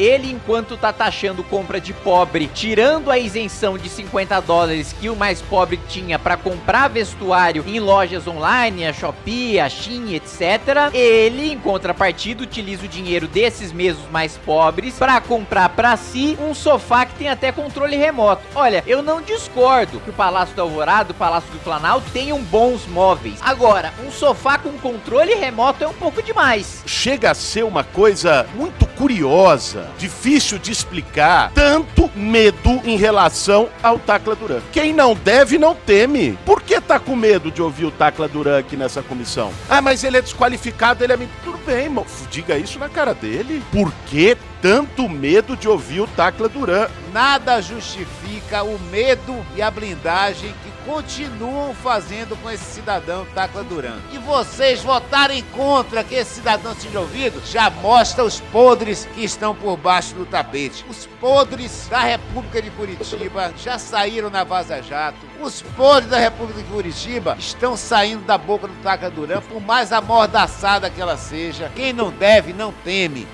ele enquanto tá taxando compra de pobre, tirando a isenção de 50 dólares que o mais pobre tinha para comprar vestuário em lojas online, a Shopee, a Shein, etc. Ele, em contrapartida, utiliza o dinheiro desses mesmos mais pobres para comprar para si um sofá que tem até controle remoto. Olha, eu não discordo que o Palácio do Alvorada, o Palácio do Planalto tenham bons móveis. Agora, um sofá com controle remoto é um pouco demais. Chega a ser uma coisa muito curiosa, difícil de explicar, tanto medo em relação ao Tacla Duran. Quem não deve, não teme. Por que tá com medo de ouvir o Tacla Duran aqui nessa comissão? Ah, mas ele é desqualificado, ele é... Tudo bem, irmão. Diga isso na cara dele. Por que tanto medo de ouvir o Tacla Duran? Nada justifica o medo e a blindagem que continuam fazendo com esse cidadão Tacla Duran. E vocês votarem contra que esse cidadão seja ouvido, já mostra os podres que estão por baixo do tapete. Os podres da República de Curitiba já saíram na Vaza Jato. Os podres da República de Curitiba estão saindo da boca do Tacla Duran, por mais amordaçada que ela seja. Quem não deve, não teme.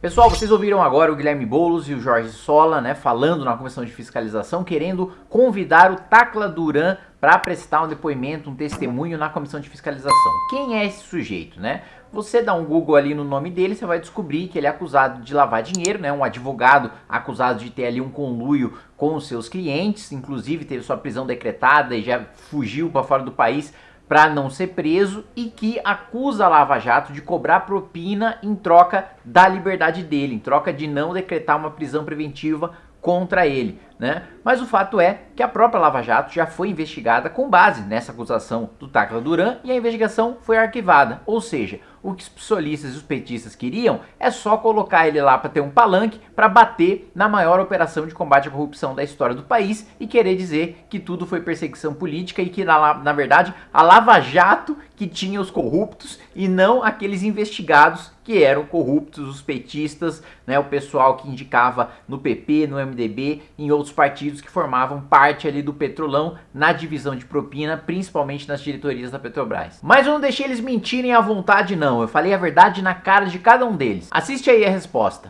Pessoal, vocês ouviram agora o Guilherme Boulos e o Jorge Sola, né, falando na comissão de fiscalização, querendo convidar o Tacla Duran para prestar um depoimento, um testemunho na comissão de fiscalização. Quem é esse sujeito, né? Você dá um Google ali no nome dele, você vai descobrir que ele é acusado de lavar dinheiro, né? Um advogado acusado de ter ali um conluio com os seus clientes, inclusive teve sua prisão decretada e já fugiu para fora do país para não ser preso e que acusa a Lava Jato de cobrar propina em troca da liberdade dele, em troca de não decretar uma prisão preventiva contra ele, né? Mas o fato é que a própria Lava Jato já foi investigada com base nessa acusação do Tacla Duran e a investigação foi arquivada, ou seja, o que os psolistas e os petistas queriam é só colocar ele lá para ter um palanque para bater na maior operação de combate à corrupção da história do país e querer dizer que tudo foi perseguição política e que na, na verdade a Lava Jato que tinha os corruptos e não aqueles investigados que eram corruptos, os petistas, né, o pessoal que indicava no PP, no MDB, em outros partidos que formavam parte ali do Petrolão na divisão de propina, principalmente nas diretorias da Petrobras. Mas eu não deixei eles mentirem à vontade não, eu falei a verdade na cara de cada um deles. Assiste aí a resposta.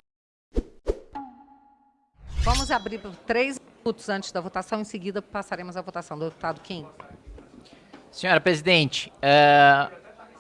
Vamos abrir por três minutos antes da votação, em seguida passaremos à votação. Deputado Kim. Senhora Presidente, é,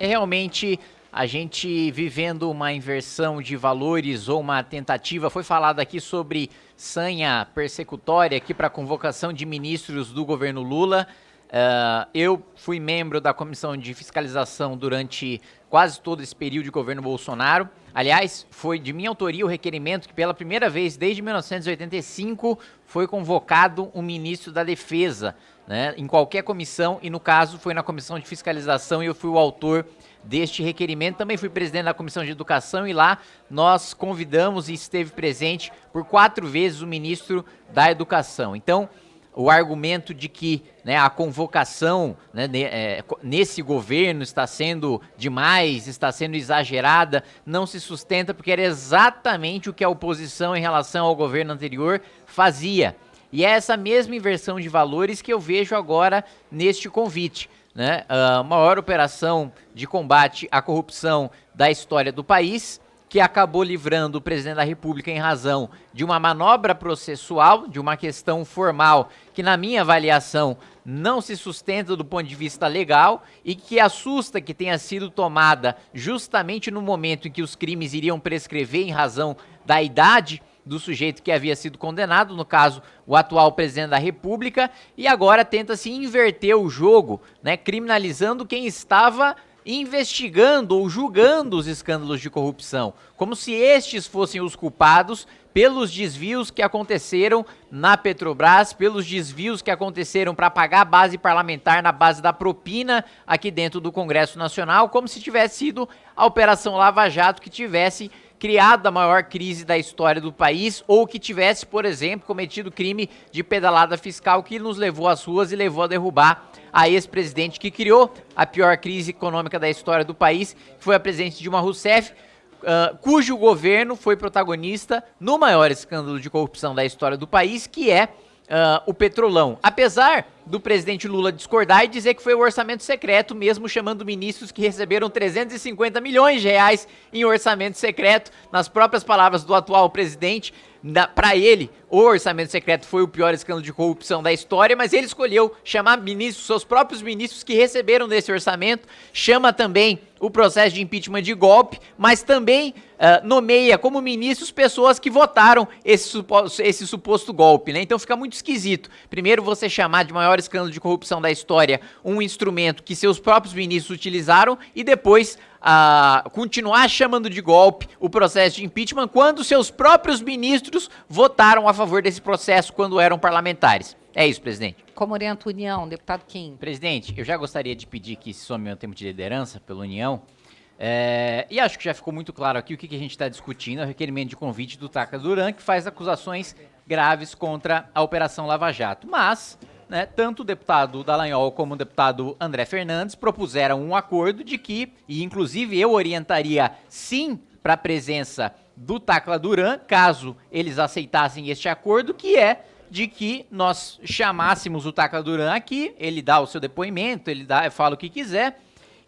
é realmente a gente vivendo uma inversão de valores ou uma tentativa, foi falado aqui sobre sanha persecutória aqui para convocação de ministros do governo Lula. Uh, eu fui membro da comissão de fiscalização durante quase todo esse período de governo Bolsonaro. Aliás, foi de minha autoria o requerimento que pela primeira vez desde 1985 foi convocado um ministro da Defesa, né, em qualquer comissão, e no caso foi na comissão de fiscalização e eu fui o autor deste requerimento. Também fui presidente da comissão de educação e lá nós convidamos e esteve presente por quatro vezes o ministro da educação. Então, o argumento de que né, a convocação né, é, nesse governo está sendo demais, está sendo exagerada, não se sustenta porque era exatamente o que a oposição em relação ao governo anterior fazia. E é essa mesma inversão de valores que eu vejo agora neste convite. Né? A maior operação de combate à corrupção da história do país, que acabou livrando o presidente da República em razão de uma manobra processual, de uma questão formal, que na minha avaliação não se sustenta do ponto de vista legal e que assusta que tenha sido tomada justamente no momento em que os crimes iriam prescrever em razão da idade do sujeito que havia sido condenado, no caso, o atual presidente da República, e agora tenta-se inverter o jogo, né, criminalizando quem estava investigando ou julgando os escândalos de corrupção, como se estes fossem os culpados pelos desvios que aconteceram na Petrobras, pelos desvios que aconteceram para pagar a base parlamentar na base da propina aqui dentro do Congresso Nacional, como se tivesse sido a Operação Lava Jato que tivesse criado a maior crise da história do país ou que tivesse, por exemplo, cometido crime de pedalada fiscal que nos levou às ruas e levou a derrubar a ex-presidente que criou a pior crise econômica da história do país, que foi a presidente Dilma Rousseff, uh, cujo governo foi protagonista no maior escândalo de corrupção da história do país, que é uh, o Petrolão. Apesar do presidente Lula discordar e dizer que foi o orçamento secreto, mesmo chamando ministros que receberam 350 milhões de reais em orçamento secreto, nas próprias palavras do atual presidente. Para ele, o orçamento secreto foi o pior escândalo de corrupção da história, mas ele escolheu chamar ministros, seus próprios ministros que receberam desse orçamento, chama também o processo de impeachment de golpe, mas também uh, nomeia como ministros pessoas que votaram esse, suposto, esse suposto golpe, né? Então fica muito esquisito. Primeiro você chamar de maior escândalo de corrupção da história um instrumento que seus próprios ministros utilizaram e depois a continuar chamando de golpe o processo de impeachment quando seus próprios ministros votaram a favor desse processo quando eram parlamentares. É isso, presidente. Como orienta a União, deputado Kim? Presidente, eu já gostaria de pedir que se some o tempo de liderança pela União. É, e acho que já ficou muito claro aqui o que, que a gente está discutindo, é o requerimento de convite do Taca Duran, que faz acusações graves contra a Operação Lava Jato. Mas né, tanto o deputado Dallagnol como o deputado André Fernandes propuseram um acordo de que, e inclusive eu orientaria sim para a presença do Tacla Duran, caso eles aceitassem este acordo, que é de que nós chamássemos o Tacla Duran aqui, ele dá o seu depoimento, ele dá, fala o que quiser,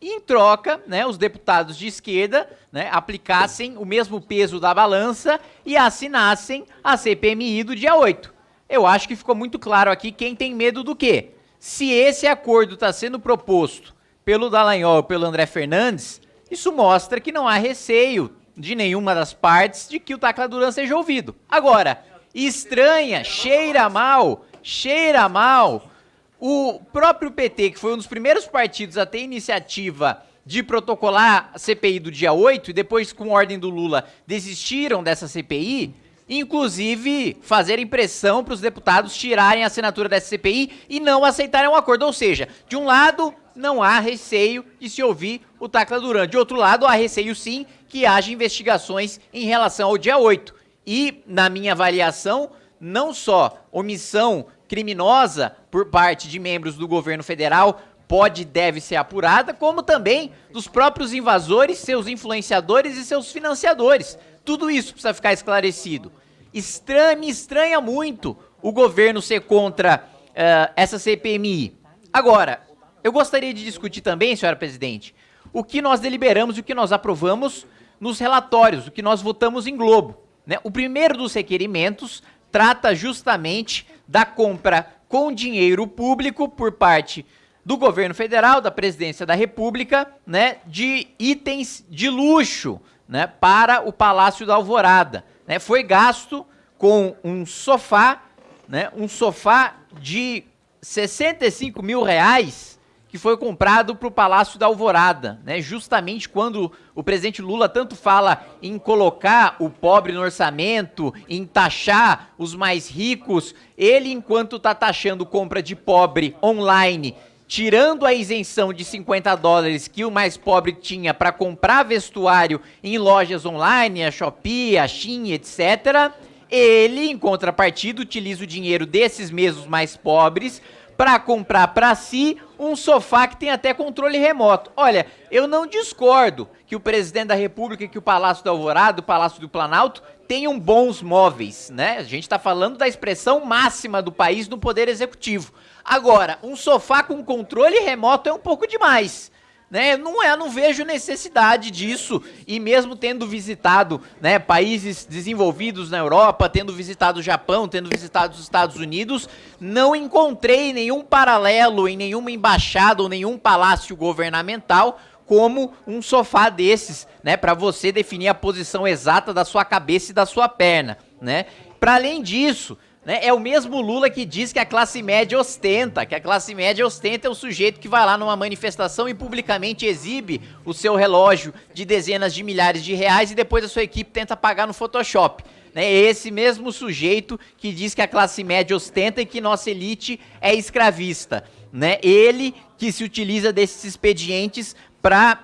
em troca, né, os deputados de esquerda né, aplicassem o mesmo peso da balança e assinassem a CPMI do dia 8 eu acho que ficou muito claro aqui quem tem medo do quê. Se esse acordo está sendo proposto pelo Dallagnol pelo André Fernandes, isso mostra que não há receio de nenhuma das partes de que o Tacla Duran seja ouvido. Agora, estranha, cheira mal, cheira mal. O próprio PT, que foi um dos primeiros partidos a ter iniciativa de protocolar a CPI do dia 8 e depois, com ordem do Lula, desistiram dessa CPI, inclusive fazer pressão para os deputados tirarem a assinatura dessa CPI e não aceitarem um acordo. Ou seja, de um lado, não há receio de se ouvir o Tacla Duran. De outro lado, há receio sim que haja investigações em relação ao dia 8. E, na minha avaliação, não só omissão criminosa por parte de membros do governo federal pode e deve ser apurada, como também dos próprios invasores, seus influenciadores e seus financiadores. Tudo isso precisa ficar esclarecido. Estranha, me estranha muito o governo ser contra uh, essa CPMI. Agora, eu gostaria de discutir também, senhora presidente, o que nós deliberamos e o que nós aprovamos nos relatórios, o que nós votamos em Globo. Né? O primeiro dos requerimentos trata justamente da compra com dinheiro público por parte do governo federal, da presidência da república, né, de itens de luxo, né, para o Palácio da Alvorada. Né, foi gasto com um sofá, né, um sofá de 65 mil reais que foi comprado para o Palácio da Alvorada, né? Justamente quando o presidente Lula tanto fala em colocar o pobre no orçamento, em taxar os mais ricos, ele enquanto está taxando compra de pobre online tirando a isenção de 50 dólares que o mais pobre tinha para comprar vestuário em lojas online, a Shopee, a Shein, etc., ele, em contrapartida, utiliza o dinheiro desses mesmos mais pobres para comprar para si um sofá que tem até controle remoto. Olha, eu não discordo que o presidente da República, que o Palácio do Alvorada, o Palácio do Planalto, tenham bons móveis, né? A gente está falando da expressão máxima do país no poder executivo. Agora, um sofá com controle remoto é um pouco demais. Né, não é, não vejo necessidade disso e mesmo tendo visitado, né, países desenvolvidos na Europa, tendo visitado o Japão, tendo visitado os Estados Unidos, não encontrei nenhum paralelo em nenhuma embaixada ou nenhum palácio governamental como um sofá desses, né, para você definir a posição exata da sua cabeça e da sua perna, né? Para além disso, né, é o mesmo Lula que diz que a classe média ostenta, que a classe média ostenta é o sujeito que vai lá numa manifestação e publicamente exibe o seu relógio de dezenas de milhares de reais e depois a sua equipe tenta pagar no Photoshop. Né, é esse mesmo sujeito que diz que a classe média ostenta e que nossa elite é escravista. Né? Ele que se utiliza desses expedientes para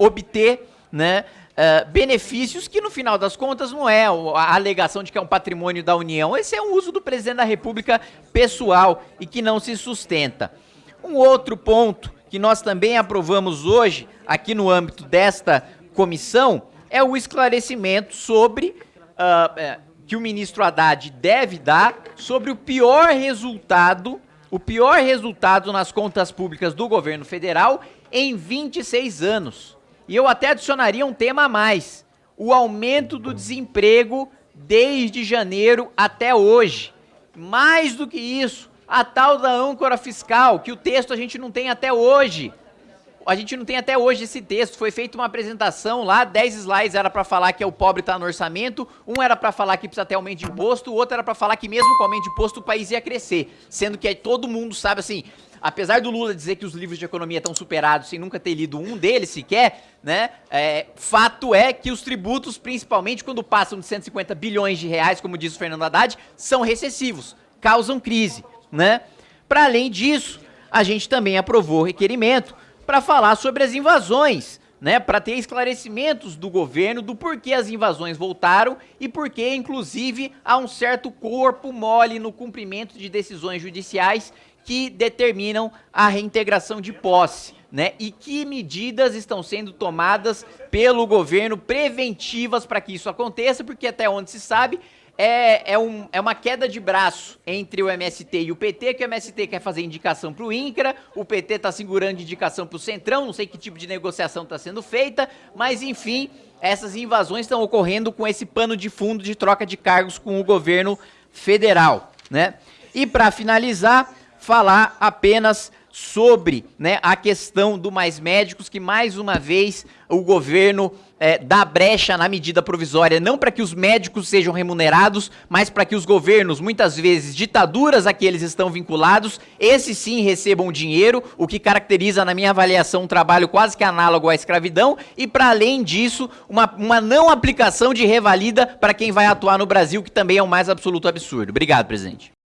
uh, obter né, uh, benefícios que no final das contas não é a alegação de que é um patrimônio da União, esse é um uso do presidente da República pessoal e que não se sustenta. Um outro ponto que nós também aprovamos hoje, aqui no âmbito desta comissão, é o esclarecimento sobre uh, que o ministro Haddad deve dar sobre o pior resultado o pior resultado nas contas públicas do governo federal em 26 anos. E eu até adicionaria um tema a mais: o aumento do desemprego desde janeiro até hoje. Mais do que isso, a tal da âncora fiscal, que o texto a gente não tem até hoje. A gente não tem até hoje esse texto. Foi feita uma apresentação lá, 10 slides era para falar que é o pobre tá no orçamento, um era para falar que precisa ter aumento de imposto, o outro era para falar que mesmo com aumento de imposto o país ia crescer. Sendo que todo mundo sabe assim, apesar do Lula dizer que os livros de economia estão superados sem nunca ter lido um deles sequer, né? É, fato é que os tributos, principalmente quando passam de 150 bilhões de reais, como diz o Fernando Haddad, são recessivos, causam crise, né? Para além disso, a gente também aprovou requerimento para falar sobre as invasões, né, para ter esclarecimentos do governo do porquê as invasões voltaram e porquê, inclusive, há um certo corpo mole no cumprimento de decisões judiciais que determinam a reintegração de posse, né? E que medidas estão sendo tomadas pelo governo preventivas para que isso aconteça, porque até onde se sabe, é, é, um, é uma queda de braço entre o MST e o PT, que o MST quer fazer indicação para o INCRA, o PT está segurando indicação para o Centrão, não sei que tipo de negociação está sendo feita, mas enfim, essas invasões estão ocorrendo com esse pano de fundo de troca de cargos com o governo federal, né? E para finalizar, falar apenas sobre né, a questão do Mais Médicos, que mais uma vez o governo é, dá brecha na medida provisória, não para que os médicos sejam remunerados, mas para que os governos, muitas vezes ditaduras a que eles estão vinculados, esses sim recebam dinheiro, o que caracteriza, na minha avaliação, um trabalho quase que análogo à escravidão, e para além disso, uma, uma não aplicação de revalida para quem vai atuar no Brasil, que também é o mais absoluto absurdo. Obrigado, presidente.